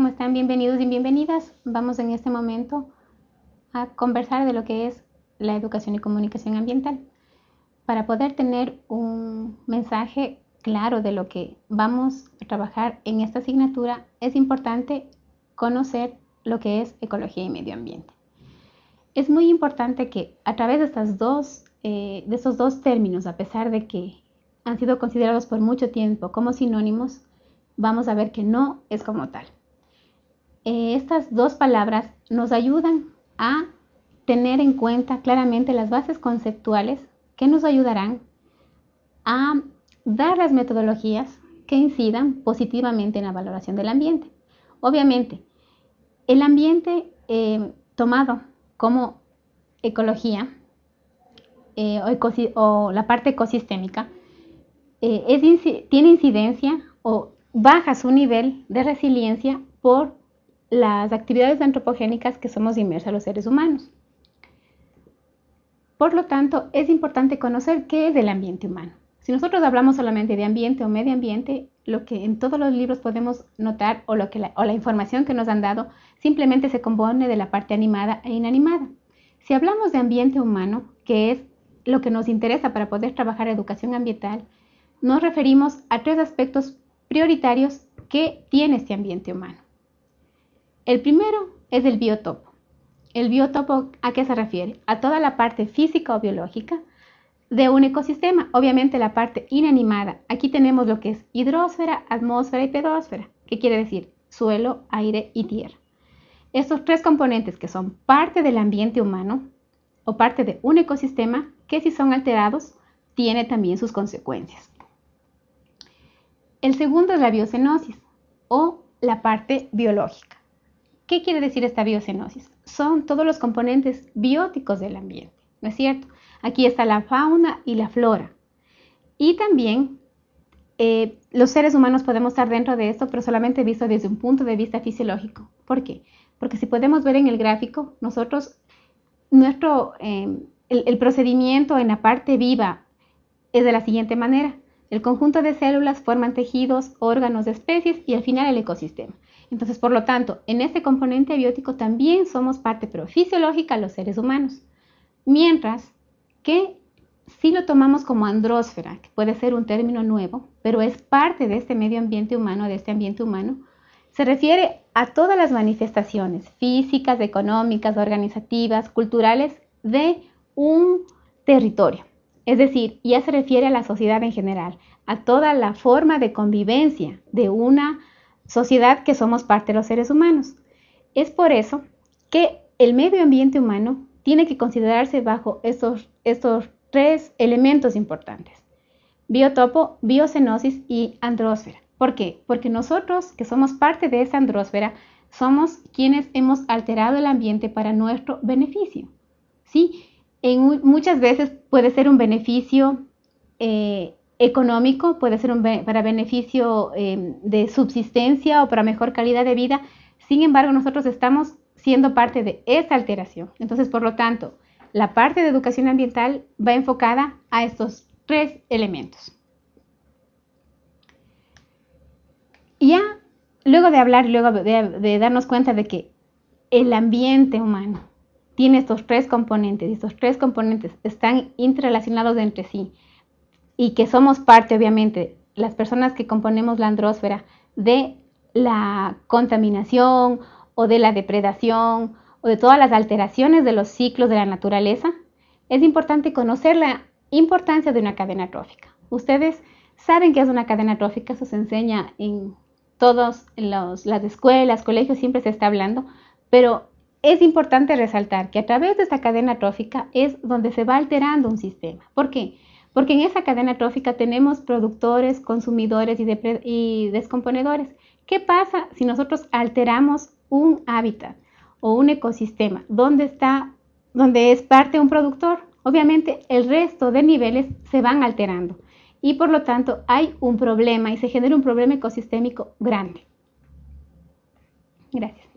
¿Cómo están? Bienvenidos y bienvenidas. Vamos en este momento a conversar de lo que es la educación y comunicación ambiental para poder tener un mensaje claro de lo que vamos a trabajar en esta asignatura, es importante conocer lo que es ecología y medio ambiente. Es muy importante que a través de, estas dos, eh, estos dos términos, a pesar de que han sido considerados por mucho tiempo como sinónimos, vamos a ver que no es como tal. Eh, estas dos palabras nos ayudan a tener en cuenta claramente las bases conceptuales que nos ayudarán a dar las metodologías que incidan positivamente en la valoración del ambiente. Obviamente, el ambiente eh, tomado como ecología eh, o, la parte ecosistémica tiene incidencia o baja su nivel de resiliencia por las actividades antropogénicas que somos inmersos los seres humanos. Por lo tanto, es importante conocer qué es el ambiente humano. Si nosotros hablamos solamente de ambiente o medio ambiente, lo que en todos los libros podemos notar o, lo que la, o la información que nos han dado simplemente se compone de la parte animada e inanimada. Si hablamos de ambiente humano, que es lo que nos interesa para poder trabajar educación ambiental, nos referimos a tres aspectos prioritarios que tiene este ambiente humano. El primero es el biotopo. ¿El biotopo a qué se refiere? A toda la parte física o biológica de un ecosistema, obviamente la parte inanimada. Aquí tenemos lo que es hidrósfera, atmósfera y pedósfera, ¿Qué quiere decir suelo, aire y tierra. Estos tres componentes que son parte del ambiente humano o parte de un ecosistema que si son alterados tiene también sus consecuencias. El segundo es la biocenosis o la parte biológica. ¿Qué quiere decir esta biocenosis? Son todos los componentes bióticos del ambiente, ¿no es cierto? Aquí está la fauna y la flora. Y también eh, los seres humanos podemos estar dentro de esto, pero solamente visto desde un punto de vista fisiológico. ¿Por qué? Porque si podemos ver en el gráfico, nosotros, nuestro, eh, el procedimiento en la parte viva es de la siguiente manera. El conjunto de células forman tejidos, órganos, especies y al final el ecosistema. Entonces, por lo tanto, en este componente biótico también somos parte pero fisiológica los seres humanos. Mientras que si lo tomamos como andrósfera, que puede ser un término nuevo, pero es parte de este medio ambiente humano, de este ambiente humano, se refiere a todas las manifestaciones físicas, económicas, organizativas, culturales de un territorio. Es decir, ya se refiere a la sociedad en general, a toda la forma de convivencia de una sociedad que somos parte de los seres humanos. Es por eso que el medio ambiente humano tiene que considerarse bajo estos, estos tres elementos importantes. Biotopo, biocenosis y andrósfera. ¿Por qué? Porque nosotros, que somos parte de esa andrósfera, somos quienes hemos alterado el ambiente para nuestro beneficio. ¿sí? En, muchas veces puede ser un beneficio eh, económico, puede ser para beneficio em, de subsistencia o para mejor calidad de vida. Sin embargo, nosotros estamos siendo parte de esta alteración. Entonces, por lo tanto, la parte de educación ambiental va enfocada a estos tres elementos. Ya luego de hablar, luego de, darnos cuenta de que el ambiente humano tiene estos tres componentes y estos tres componentes están interrelacionados entre sí y que somos parte, obviamente, las personas que componemos la andrósfera, de la contaminación o de la depredación o de todas las alteraciones de los ciclos de la naturaleza, es importante conocer la importancia de una cadena trófica. Ustedes saben que es una cadena trófica, eso se enseña en todas las escuelas, colegios, siempre se está hablando, pero es importante resaltar que a través de esta cadena trófica es donde se va alterando un sistema. ¿Por qué? Porque en esa cadena trófica tenemos productores, consumidores y, descomponedores. ¿Qué pasa si nosotros alteramos un hábitat o un ecosistema donde está, donde es parte un productor? Obviamente el resto de niveles se van alterando y por lo tanto hay un problema y se genera un problema ecosistémico grande. Gracias.